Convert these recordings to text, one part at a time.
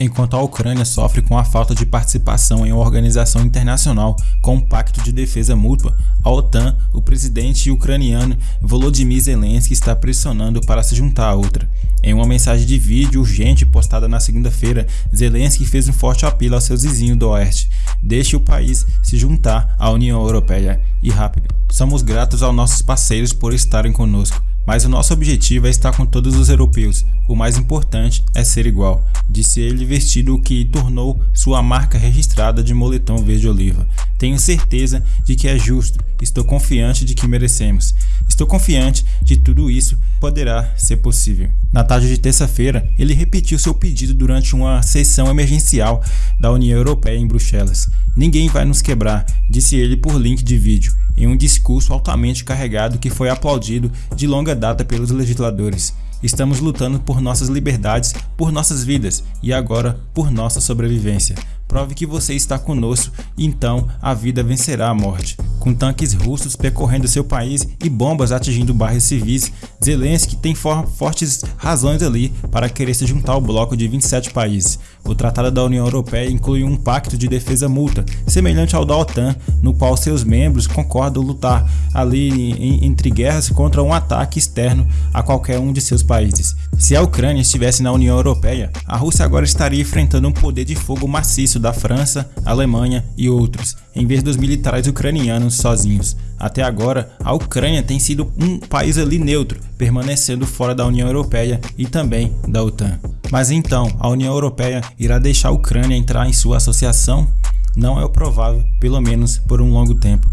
enquanto a Ucrânia sofre com a falta de participação em uma organização internacional com um pacto de defesa mútua, a OTAN, o presidente ucraniano Volodymyr Zelensky está pressionando para se juntar à outra. Em uma mensagem de vídeo urgente postada na segunda-feira, Zelensky fez um forte apelo aos seus vizinhos do Oeste. Deixe o país se juntar à União Europeia e rápido. Somos gratos aos nossos parceiros por estarem conosco. Mas o nosso objetivo é estar com todos os europeus. O mais importante é ser igual, disse ele vestido o que tornou sua marca registrada de moletom verde-oliva. Tenho certeza de que é justo, estou confiante de que merecemos. Estou confiante de tudo isso poderá ser possível. Na tarde de terça-feira, ele repetiu seu pedido durante uma sessão emergencial da União Europeia em Bruxelas. Ninguém vai nos quebrar, disse ele por link de vídeo, em um discurso altamente carregado que foi aplaudido de longa data pelos legisladores. Estamos lutando por nossas liberdades, por nossas vidas e agora por nossa sobrevivência. Prove que você está conosco, então a vida vencerá a morte. Com tanques russos percorrendo seu país e bombas atingindo bairros civis, Zelensky tem for fortes razões ali para querer se juntar ao bloco de 27 países. O Tratado da União Europeia inclui um pacto de defesa mútua, semelhante ao da OTAN, no qual seus membros concordam lutar ali em, entre guerras contra um ataque externo a qualquer um de seus países. Se a Ucrânia estivesse na União Europeia, a Rússia agora estaria enfrentando um poder de fogo maciço da França, Alemanha e outros, em vez dos militares ucranianos sozinhos. Até agora, a Ucrânia tem sido um país ali neutro, permanecendo fora da União Europeia e também da OTAN. Mas então, a União Europeia irá deixar a Ucrânia entrar em sua associação? Não é o provável, pelo menos por um longo tempo.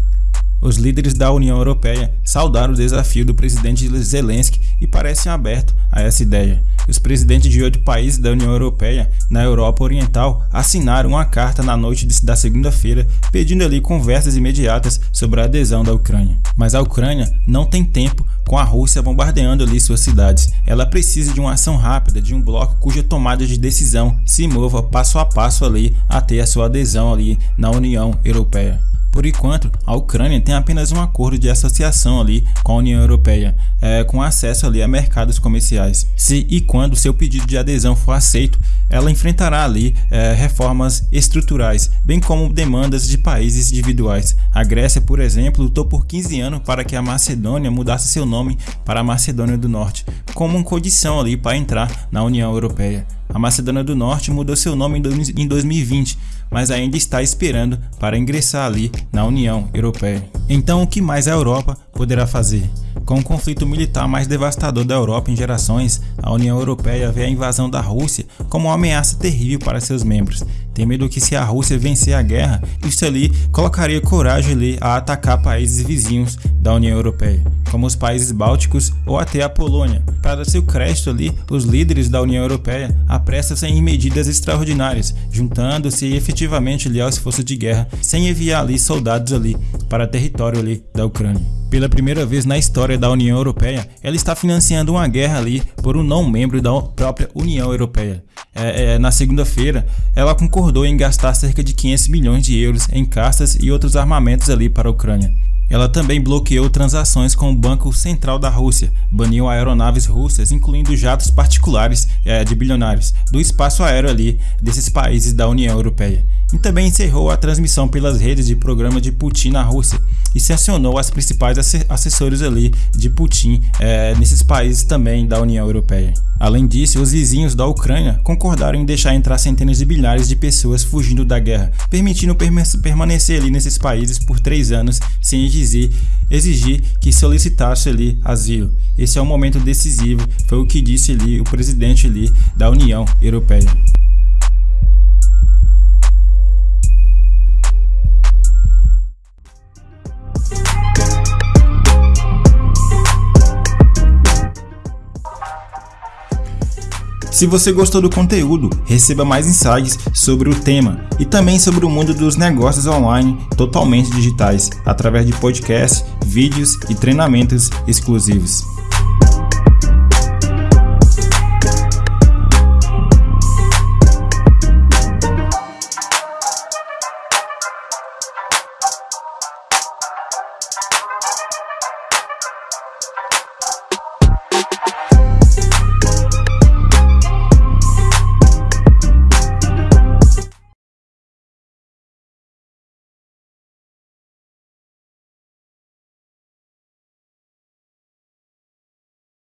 Os líderes da União Europeia saudaram o desafio do presidente Zelensky e parecem abertos a essa ideia. Os presidentes de oito países da União Europeia na Europa Oriental assinaram uma carta na noite da segunda-feira pedindo ali conversas imediatas sobre a adesão da Ucrânia. Mas a Ucrânia não tem tempo com a Rússia bombardeando ali suas cidades. Ela precisa de uma ação rápida, de um bloco cuja tomada de decisão se mova passo a passo ali até a sua adesão ali na União Europeia. Por enquanto, a Ucrânia tem apenas um acordo de associação ali com a União Europeia, é, com acesso ali a mercados comerciais. Se e quando seu pedido de adesão for aceito, ela enfrentará ali é, reformas estruturais, bem como demandas de países individuais. A Grécia, por exemplo, lutou por 15 anos para que a Macedônia mudasse seu nome para Macedônia do Norte, como condição ali para entrar na União Europeia. A Macedônia do Norte mudou seu nome em 2020, mas ainda está esperando para ingressar ali na União Europeia. Então, o que mais a Europa poderá fazer? Com o conflito militar mais devastador da Europa em gerações, a União Europeia vê a invasão da Rússia como uma ameaça terrível para seus membros. Tem medo que se a Rússia vencer a guerra, isso ali colocaria coragem ali a atacar países vizinhos da União Europeia, como os países bálticos ou até a Polônia. Para seu crédito ali, os líderes da União Europeia apressam-se em medidas extraordinárias, juntando-se efetivamente ali ao esforço de guerra, sem enviar ali soldados ali para território ali da Ucrânia. Pela primeira vez na história da União Europeia, ela está financiando uma guerra ali por um não membro da própria União Europeia. É, é, na segunda-feira, ela concordou em gastar cerca de 500 milhões de euros em caças e outros armamentos ali para a Ucrânia. Ela também bloqueou transações com o Banco Central da Rússia, baniu aeronaves russas, incluindo jatos particulares é, de bilionários, do espaço aéreo ali desses países da União Europeia. E também encerrou a transmissão pelas redes de programa de Putin na Rússia e sancionou as principais assessores ali de Putin é, nesses países também da União Europeia. Além disso, os vizinhos da Ucrânia concordaram em deixar entrar centenas de bilhares de pessoas fugindo da guerra, permitindo permanecer ali nesses países por três anos sem exigir, exigir que solicitasse ali asilo. Esse é um momento decisivo, foi o que disse ali o presidente ali da União Europeia. Se você gostou do conteúdo, receba mais insights sobre o tema e também sobre o mundo dos negócios online totalmente digitais, através de podcasts, vídeos e treinamentos exclusivos.